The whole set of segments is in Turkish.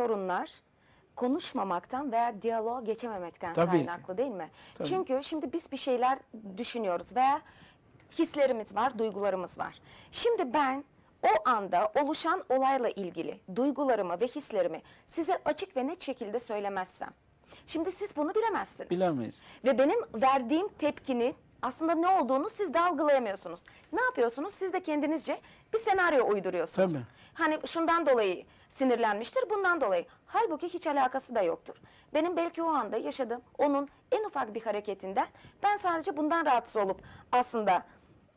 sorunlar konuşmamaktan veya diyaloğa geçememekten Tabii ki. kaynaklı değil mi? Tabii. Çünkü şimdi biz bir şeyler düşünüyoruz veya hislerimiz var, duygularımız var. Şimdi ben o anda oluşan olayla ilgili duygularımı ve hislerimi size açık ve net şekilde söylemezsem, şimdi siz bunu bilemezsiniz. Bilemeyiz. Ve benim verdiğim tepkinin aslında ne olduğunu siz de algılayamıyorsunuz. Ne yapıyorsunuz? Siz de kendinizce bir senaryo uyduruyorsunuz. Tabii. Hani şundan dolayı sinirlenmiştir, bundan dolayı. Halbuki hiç alakası da yoktur. Benim belki o anda yaşadığım onun en ufak bir hareketinden ben sadece bundan rahatsız olup aslında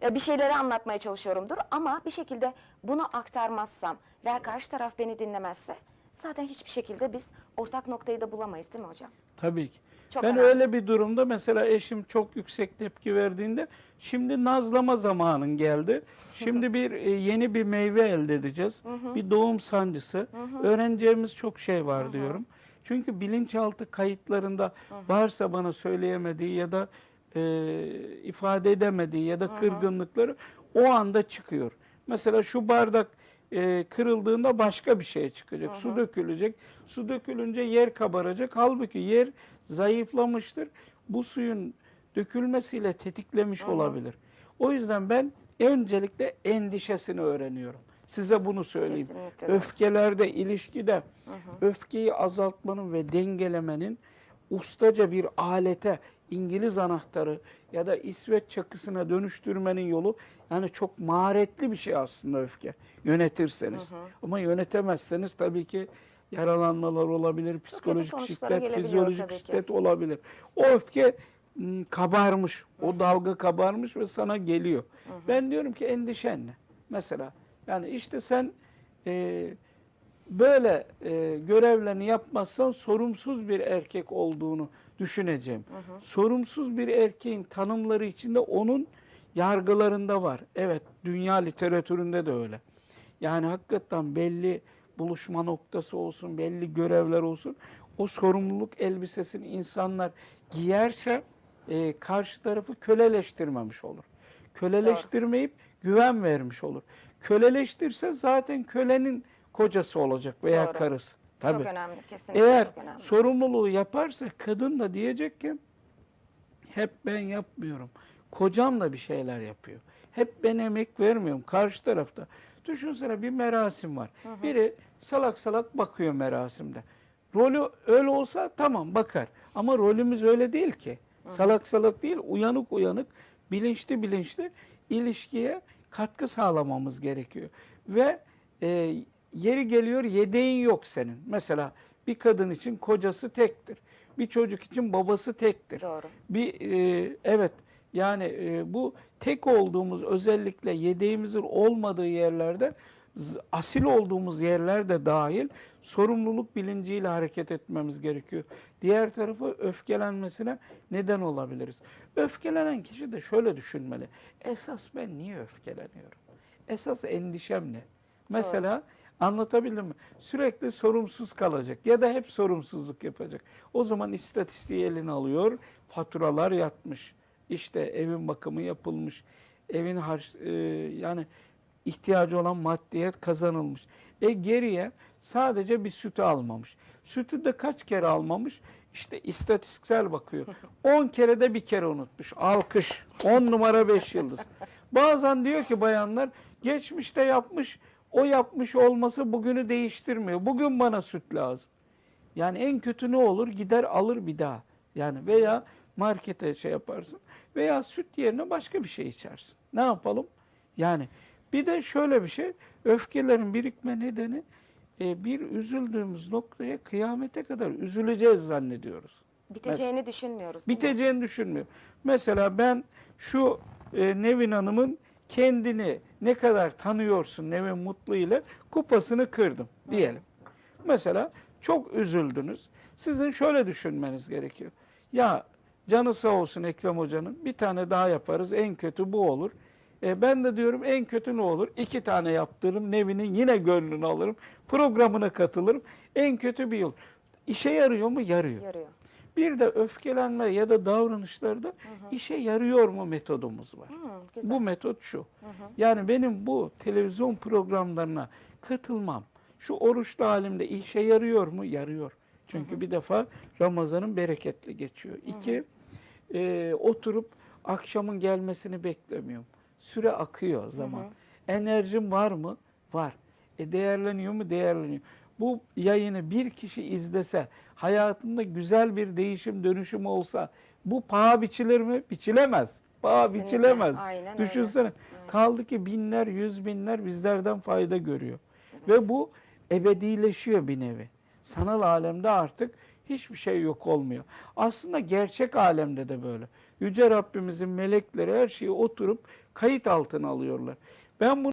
e, bir şeyleri anlatmaya çalışıyorumdur. Ama bir şekilde bunu aktarmazsam veya karşı taraf beni dinlemezse zaten hiçbir şekilde biz ortak noktayı da bulamayız değil mi hocam? Tabii ki. Çok ben önemli. öyle bir durumda mesela eşim çok yüksek tepki verdiğinde şimdi nazlama zamanın geldi. Şimdi bir e, yeni bir meyve elde edeceğiz. Bir doğum sancısı. Öğreneceğimiz çok şey var diyorum. Çünkü bilinçaltı kayıtlarında varsa bana söyleyemediği ya da e, ifade edemediği ya da kırgınlıkları o anda çıkıyor. Mesela şu bardak e, kırıldığında başka bir şey çıkacak. Su dökülecek. Su dökülünce yer kabaracak. Halbuki yer zayıflamıştır. Bu suyun dökülmesiyle tetiklemiş olabilir. O yüzden ben öncelikle endişesini öğreniyorum. Size bunu söyleyeyim. Kesinlikle. Öfkelerde, ilişkide öfkeyi azaltmanın ve dengelemenin ustaca bir alete, İngiliz anahtarı ya da İsveç çakısına dönüştürmenin yolu yani çok maharetli bir şey aslında öfke yönetirseniz. Ama yönetemezseniz tabii ki yaralanmalar olabilir, psikolojik şiddet, fizyolojik ki. şiddet olabilir. O öfke kabarmış, o dalga kabarmış ve sana geliyor. Ben diyorum ki endişen ne? Mesela yani işte sen e, böyle e, görevlerini yapmazsan sorumsuz bir erkek olduğunu düşüneceğim. Sorumsuz bir erkeğin tanımları içinde onun yargılarında var. Evet, dünya literatüründe de öyle. Yani hakikaten belli buluşma noktası olsun, belli görevler olsun. O sorumluluk elbisesini insanlar giyerse e, karşı tarafı köleleştirmemiş olur. Köleleştirmeyip güven vermiş olur. Köleleştirse zaten kölenin kocası olacak veya Doğru. karısı. Tabii. Çok önemli kesinlikle Eğer çok önemli. sorumluluğu yaparsa kadın da diyecek ki hep ben yapmıyorum. Kocam da bir şeyler yapıyor. Hep ben emek vermiyorum karşı tarafta. Düşünsene bir merasim var. Biri salak salak bakıyor merasimde. Rolü öyle olsa tamam bakar. Ama rolümüz öyle değil ki. Salak salak değil, uyanık uyanık, bilinçli bilinçli ilişkiye katkı sağlamamız gerekiyor. Ve e, yeri geliyor yedeğin yok senin. Mesela bir kadın için kocası tektir. Bir çocuk için babası tektir. Doğru. Bir e, evet yani e, bu tek olduğumuz özellikle yedeğimizin olmadığı yerlerde asil olduğumuz yerlerde dahil sorumluluk bilinciyle hareket etmemiz gerekiyor. Diğer tarafı öfkelenmesine neden olabiliriz. Öfkelenen kişi de şöyle düşünmeli. Esas ben niye öfkeleniyorum? Esas endişem ne? Mesela Anlatabildim mi? Sürekli sorumsuz kalacak ya da hep sorumsuzluk yapacak. O zaman istatistiği eline alıyor, faturalar yatmış, işte evin bakımı yapılmış, evin harç, e, yani ihtiyacı olan maddiyet kazanılmış. E geriye sadece bir sütü almamış. Sütü de kaç kere almamış? İşte istatistiksel bakıyor. 10 kere de bir kere unutmuş. Alkış. 10 numara 5 yıldız. Bazen diyor ki bayanlar geçmişte yapmış o yapmış olması bugünü değiştirmiyor. Bugün bana süt lazım. Yani en kötü ne olur? Gider alır bir daha. Yani veya markete şey yaparsın veya süt yerine başka bir şey içersin. Ne yapalım? Yani bir de şöyle bir şey, öfkelerin birikme nedeni e, bir üzüldüğümüz noktaya kıyamete kadar üzüleceğiz zannediyoruz. Biteceğini düşünmüyoruz. değil mi? Biteceğini düşünmüyor. Mesela ben şu e, Nevin Hanım'ın kendini ne kadar tanıyorsun Nevin Mutlu ile kupasını kırdım diyelim. Mesela çok üzüldünüz. Sizin şöyle düşünmeniz gerekiyor. Ya canı sağ olsun Ekrem Hoca'nın bir tane daha yaparız en kötü bu olur. E, ben de diyorum en kötü ne olur? İki tane yaptırırım Nevin'in yine gönlünü alırım. Programına katılırım. En kötü bir yol. İşe yarıyor mu? Yarıyor. Yarıyor. Bir de öfkelenme ya da davranışlarda işe yarıyor mu metodumuz var. Hı, güzel. Bu metot şu. Yani benim bu televizyon programlarına katılmam, Şu oruçlu halimde işe yarıyor mu? Yarıyor. Çünkü bir defa Ramazan'ın bereketli geçiyor. İki, e, oturup akşamın gelmesini beklemiyorum. Süre akıyor zaman. Enerjim var mı? Var. E değerleniyor mu? Değerleniyor. Bu yayını bir kişi izlese, hayatında güzel bir değişim, dönüşüm olsa bu paha biçilir mi? Biçilemez. Paha Kesinlikle. biçilemez. Aynen öyle. Düşünsene. Kaldı ki binler, yüz binler bizlerden fayda görüyor. Ve bu ebedileşiyor bir nevi. Sanal alemde artık hiçbir şey yok olmuyor. Aslında gerçek alemde de böyle. Yüce Rabbimizin melekleri her şeyi oturup kayıt altına alıyorlar. Ben bunu